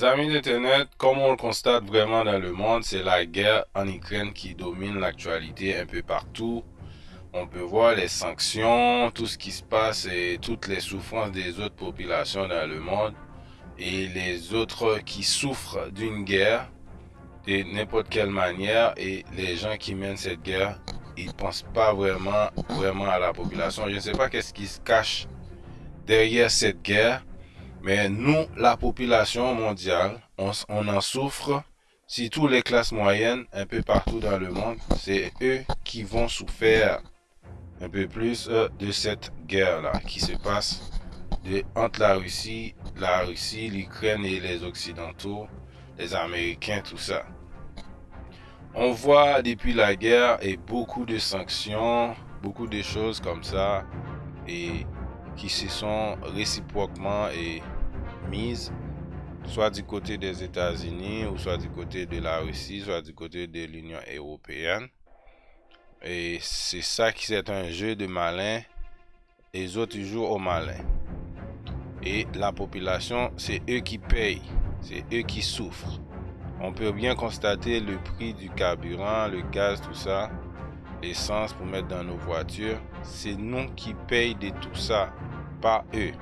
Mes amis d'Internet, comme on le constate vraiment dans le monde, c'est la guerre en Ukraine qui domine l'actualité un peu partout. On peut voir les sanctions, tout ce qui se passe et toutes les souffrances des autres populations dans le monde et les autres qui souffrent d'une guerre de n'importe quelle manière et les gens qui mènent cette guerre, ils pensent pas vraiment, vraiment à la population. Je ne sais pas qu'est-ce qui se cache derrière cette guerre mais nous, la population mondiale, on, en souffre. Si toutes les classes moyennes, un peu partout dans le monde, c'est eux qui vont souffrir un peu plus euh, de cette guerre-là qui se passe entre la Russie, la Russie, l'Ukraine et les Occidentaux, les Américains, tout ça. On voit depuis la guerre et beaucoup de sanctions, beaucoup de choses comme ça, et qui se sont réciproquement et mises, soit du côté des États-Unis, ou soit du côté de la Russie, soit du côté de l'Union européenne. Et c'est ça qui c'est un jeu de malin. Et les autres jouent au malin. Et la population, c'est eux qui payent. C'est eux qui souffrent. On peut bien constater le prix du carburant, le gaz, tout ça, l'essence pour mettre dans nos voitures. C'est nous qui payons de tout ça pas eux.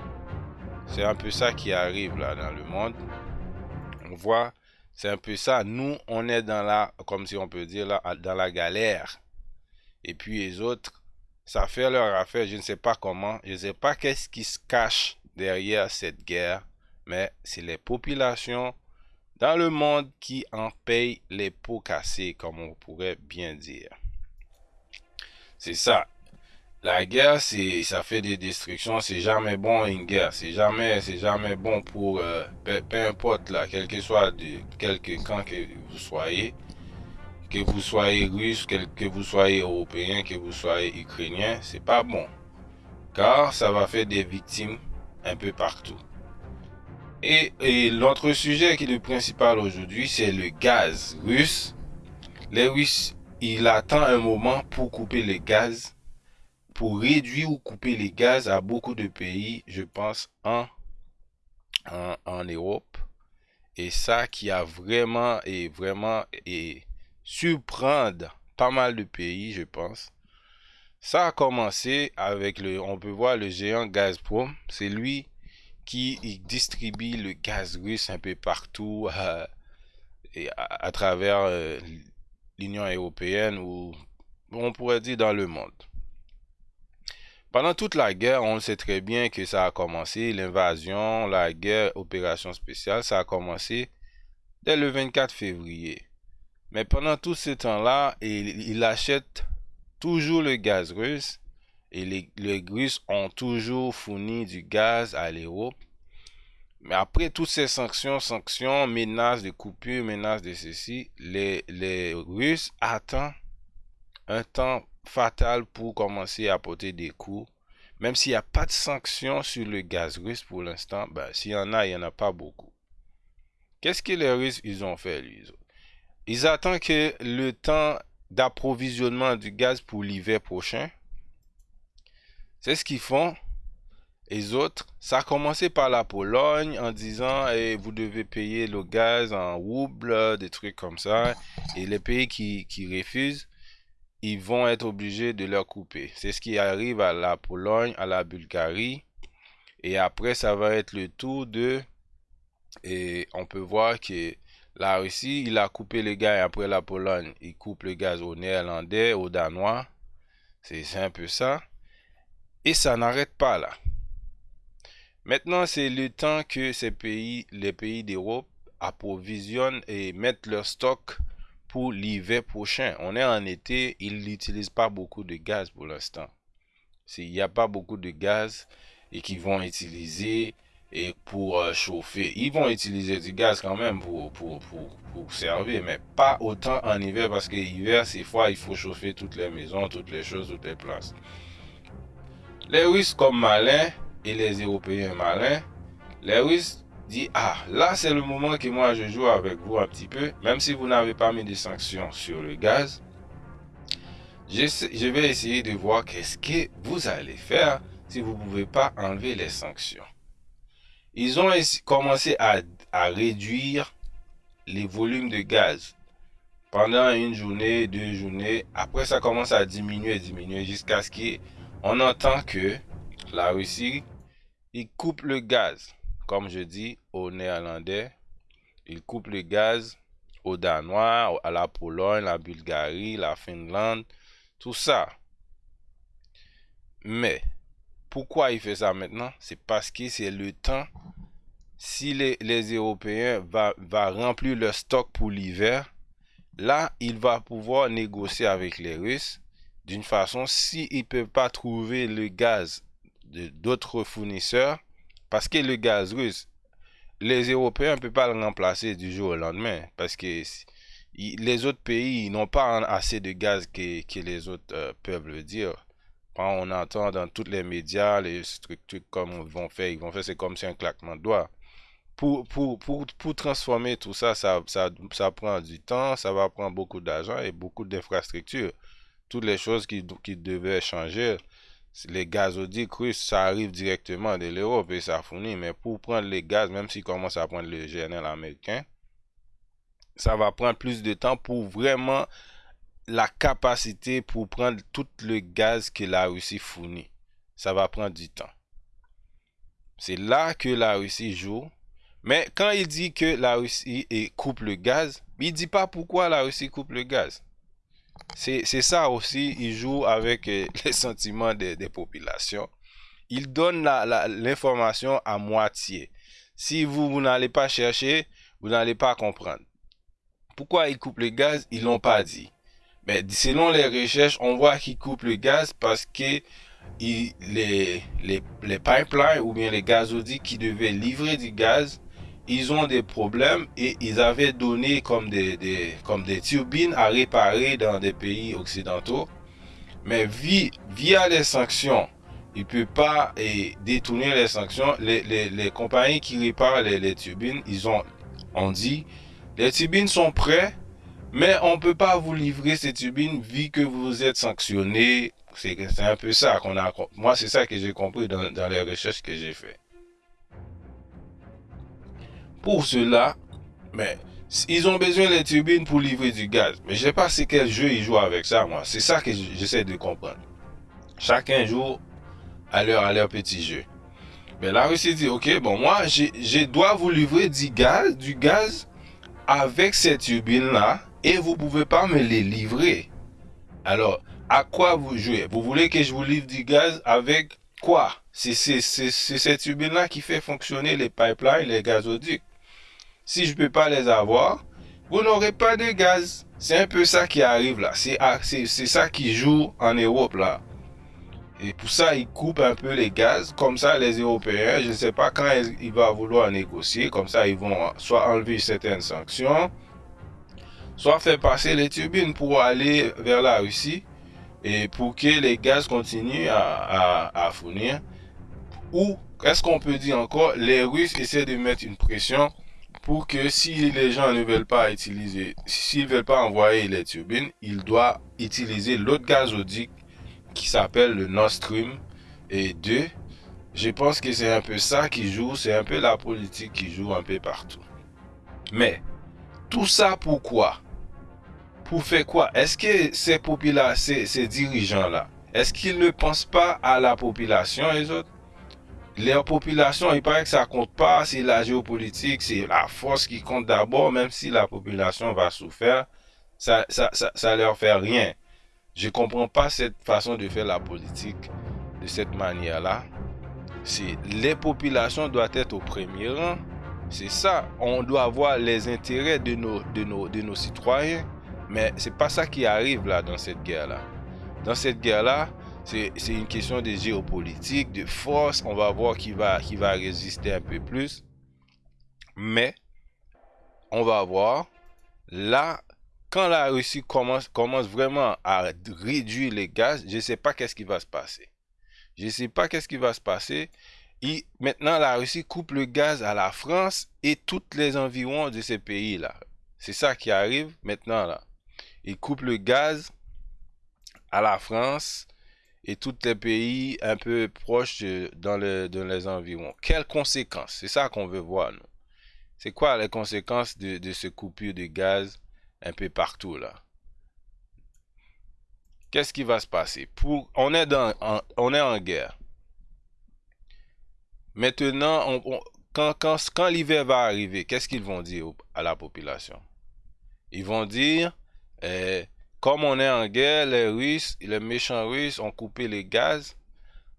C'est un peu ça qui arrive là dans le monde. On voit, c'est un peu ça. Nous, on est dans la, comme si on peut dire là, dans la galère. Et puis les autres, ça fait leur affaire. Je ne sais pas comment. Je ne sais pas qu'est-ce qui se cache derrière cette guerre. Mais c'est les populations dans le monde qui en payent les pots cassés, comme on pourrait bien dire. C'est ça. La guerre, c'est, ça fait des destructions. C'est jamais bon une guerre. C'est jamais, c'est jamais bon pour, euh, peu, importe là, quel que soit de quelque camp que vous soyez, que vous soyez russe, que, vous soyez européen, que vous soyez ukrainien, c'est pas bon. Car ça va faire des victimes un peu partout. Et, et l'autre sujet qui est le principal aujourd'hui, c'est le gaz russe. Les Russes, il attend un moment pour couper le gaz pour réduire ou couper les gaz à beaucoup de pays, je pense, en, en, Europe. Et ça qui a vraiment et vraiment et surprendre pas mal de pays, je pense. Ça a commencé avec le, on peut voir le géant Gazprom. C'est lui qui distribue le gaz russe un peu partout et à, travers euh, l'Union européenne ou on pourrait dire dans le monde. Pendant toute la guerre, on sait très bien que ça a commencé, l'invasion, la guerre, opération spéciale, ça a commencé dès le 24 février. Mais pendant tout ce temps-là, il, achète toujours le gaz russe et les, Russes ont toujours fourni du gaz à l'Europe. Mais après toutes ces sanctions, sanctions, menaces de coupure, menaces de ceci, les, les Russes attendent un temps fatal pour commencer à porter des coups. Même s'il n'y a pas de sanctions sur le gaz russe pour l'instant, ben, s'il y en a, il n'y en a pas beaucoup. Qu'est-ce que les Russes ils ont fait, lui Ils attendent que le temps d'approvisionnement du gaz pour l'hiver prochain, c'est ce qu'ils font. Les autres, ça a commencé par la Pologne en disant eh, vous devez payer le gaz en rouble, des trucs comme ça. Et les pays qui, qui refusent, ils vont être obligés de leur couper. C'est ce qui arrive à la Pologne, à la Bulgarie. Et après, ça va être le tour de... Et on peut voir que la Russie, il a coupé le gaz. Après la Pologne, il coupe le gaz aux Néerlandais, aux Danois. C'est un peu ça. Et ça n'arrête pas là. Maintenant, c'est le temps que ces pays, les pays d'Europe, approvisionnent et mettent leur stock pour l'hiver prochain. On est en été, ils n'utilisent pas beaucoup de gaz pour l'instant. Il n'y a pas beaucoup de gaz et qu'ils vont utiliser et pour euh, chauffer. Ils vont utiliser du gaz quand même pour, pour, pour, servir, mais pas autant en hiver parce que l'hiver, c'est froid, il faut chauffer toutes les maisons, toutes les choses, toutes les places. Les Russes comme malins et les Européens malins, les Russes dit ah là c'est le moment que moi je joue avec vous un petit peu même si vous n'avez pas mis de sanctions sur le gaz je, vais essayer de voir qu'est-ce que vous allez faire si vous ne pouvez pas enlever les sanctions ils ont commencé à, réduire les volumes de gaz pendant une journée, deux journées. Après, ça commence à diminuer, diminuer jusqu'à ce qu'on entend que la Russie, il coupe le gaz. Comme je dis aux Néerlandais, il coupe le gaz aux Danois, à la Pologne, la Bulgarie, la Finlande, tout ça. Mais, pourquoi il fait ça maintenant? C'est parce que c'est le temps. Si les, Européens vont remplir leur stock pour l'hiver, là, il va pouvoir négocier avec les Russes d'une façon, s'ils ne peuvent pas trouver le gaz d'autres fournisseurs, parce que le gaz russe, les Européens ne peuvent pas le remplacer du jour au lendemain, parce que les autres pays n'ont pas assez de gaz que, les autres euh, peuvent le dire. Quand on entend dans tous les médias, les structures comme vont faire, ils vont faire, c'est comme si un claquement de doigts. Pour, pour, pour, pour, transformer tout ça ça, ça, ça, prend du temps, ça va prendre beaucoup d'argent et beaucoup d'infrastructures. Toutes les choses qui, qui devaient changer, les gazoducs russes, ça arrive directement de l'Europe et ça fournit. Mais pour prendre les gaz, même s'ils commencent à prendre le GNL américain, ça va prendre plus de temps pour vraiment la capacité pour prendre tout le gaz que la Russie fournit. Ça va prendre du temps. C'est là que la Russie joue. Mais quand il dit que la Russie coupe le gaz, il dit pas pourquoi la Russie coupe le gaz. C'est ça aussi, il joue avec euh, les sentiments des, populations. Il donne l'information à moitié. Si vous, vous n'allez pas chercher, vous n'allez pas comprendre. Pourquoi il coupe le gaz? Ils l'ont pas dit. Mais selon les recherches, on voit qu'il coupe le gaz parce que les, les, les pipelines ou bien les gazoducs qui devaient livrer du gaz ils ont des problèmes et ils avaient donné comme des, comme des turbines à réparer dans des pays occidentaux. Mais via, les sanctions, il ne peut pas détourner les sanctions. Les, compagnies qui réparent les, turbines, ils ont, on dit, les turbines sont prêtes, mais on ne peut pas vous livrer ces turbines vu que vous êtes sanctionné. C'est un peu ça qu'on a. Moi, c'est ça que j'ai compris dans, dans les recherches que j'ai faites. Pour cela, mais ils ont besoin des turbines pour livrer du gaz. Mais je ne sais pas c'est quel jeu ils jouent avec ça, moi. C'est ça que j'essaie de comprendre. Chacun joue à leur, à petit jeu. Mais la Russie dit, ok, bon, moi, je dois vous livrer du gaz, du gaz avec ces turbines-là et vous ne pouvez pas me les livrer. Alors, à quoi vous jouez? Vous voulez que je vous livre du gaz avec quoi? C'est ces turbines-là qui fait fonctionner les pipelines, les gazoducs si je ne peux pas les avoir, vous n'aurez pas de gaz. C'est un peu ça qui arrive là. C'est ça qui joue en Europe là. Et pour ça, ils coupent un peu les gaz. Comme ça, les Européens, je ne sais pas quand ils vont vouloir négocier. Comme ça, ils vont soit enlever certaines sanctions, soit faire passer les turbines pour aller vers la Russie et pour que les gaz continuent à, à fournir. Ou, qu'est-ce qu'on peut dire encore Les Russes essaient de mettre une pression pour que si les gens ne veulent pas utiliser, s'ils veulent pas envoyer les turbines, ils doivent utiliser l'autre gazoduc qui s'appelle le Nord Stream et 2. Je pense que c'est un peu ça qui joue, c'est un peu la politique qui joue un peu partout. Mais, tout ça pourquoi Pour faire quoi? Est-ce que ces, ces, ces dirigeants-là, est-ce qu'ils ne pensent pas à la population, les autres? Leur population, il paraît que ça compte pas, c'est la géopolitique, c'est la force qui compte d'abord, même si la population va souffrir, ça, ça, ça, leur fait rien. Je comprends pas cette façon de faire la politique de cette manière-là. Les populations doivent être au premier rang. C'est ça. On doit avoir les intérêts de nos, de nos, de nos citoyens. Mais c'est pas ça qui arrive là dans cette guerre-là. Dans cette guerre-là, c'est une question de géopolitique, de force. On va voir qui va, qui va résister un peu plus. Mais, on va voir. Là, quand la Russie commence, commence vraiment à réduire les gaz, je ne sais pas qu'est-ce qui va se passer. Je ne sais pas qu'est-ce qui va se passer. Et maintenant, la Russie coupe le gaz à la France et tous les environs de ces pays-là. C'est ça qui arrive maintenant là. Il coupe le gaz à la France et tous les pays un peu proches dans, les environs. Quelles conséquences? C'est ça qu'on veut voir, nous. C'est quoi les conséquences de, de ce coupure de gaz un peu partout, là? Qu'est-ce qui va se passer? Pour, on, est dans, en, on est en guerre. Maintenant, quand, quand l'hiver va arriver, qu'est-ce qu'ils vont dire à la population? Ils vont dire, eh, comme on est en guerre, les Russes, les méchants Russes ont coupé les gaz.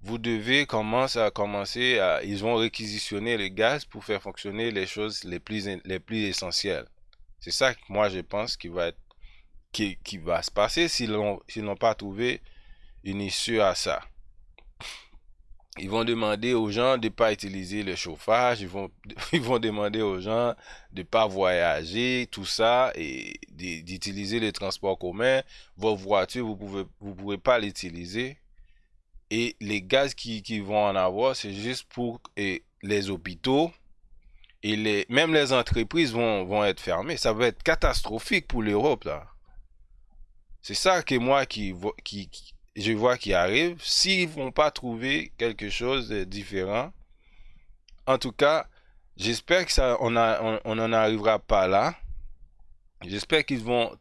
Vous devez commencer à commencer à, ils vont réquisitionner les gaz pour faire fonctionner les choses les plus, les plus essentielles. C'est ça que moi je pense qui va qui, qui va se passer s'ils n'ont pas trouvé une issue à ça ils vont demander aux gens de ne pas utiliser le chauffage, ils vont, ils vont demander aux gens de ne pas voyager, tout ça, et d'utiliser les transports communs. Vos voitures, vous ne pouvez, vous pouvez pas l'utiliser. Et les gaz qui, qui vont en avoir, c'est juste pour les hôpitaux. Et les, même les entreprises vont, vont être fermées. Ça va être catastrophique pour l'Europe, là. C'est ça que moi qui, qui, je vois qui arrive. S'ils vont pas trouver quelque chose de différent, en tout cas, j'espère que ça, n'en arrivera pas là. J'espère qu'ils vont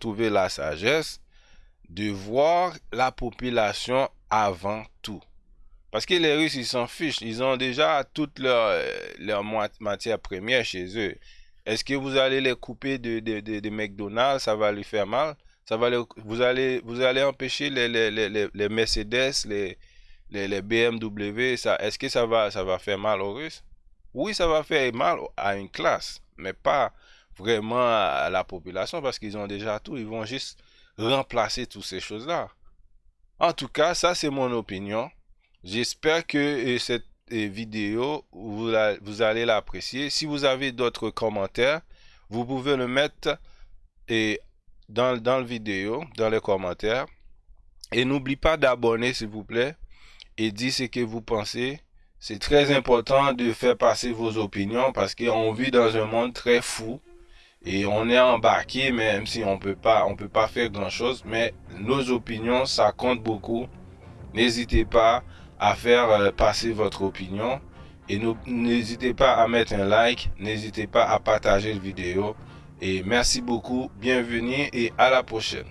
trouver la sagesse de voir la population avant tout. Parce que les Russes, ils s'en fichent. Ils ont déjà toutes leurs leur matières premières chez eux. Est-ce que vous allez les couper de, de McDonald's, ça va lui faire mal? Ça va vous, allez, vous allez empêcher les, les, les, les Mercedes, les, les, BMW. Ça, Est-ce que ça va, ça va faire mal aux Russes Oui, ça va faire mal à une classe, mais pas vraiment à la population parce qu'ils ont déjà tout. Ils vont juste remplacer toutes ces choses-là. En tout cas, ça c'est mon opinion. J'espère que euh, cette euh, vidéo, vous, vous allez l'apprécier. Si vous avez d'autres commentaires, vous pouvez le mettre et dans, dans la vidéo, dans les commentaires. Et n'oublie pas d'abonner, s'il vous plaît, et dire ce que vous pensez. C'est très important de faire passer vos opinions parce qu'on vit dans un monde très fou et on est embarqué même si on peut pas on peut pas faire grand chose mais nos opinions ça compte beaucoup n'hésitez pas à faire euh, passer votre opinion et n'hésitez pas à mettre un like n'hésitez pas à partager la vidéo et merci beaucoup, bienvenue et à la prochaine.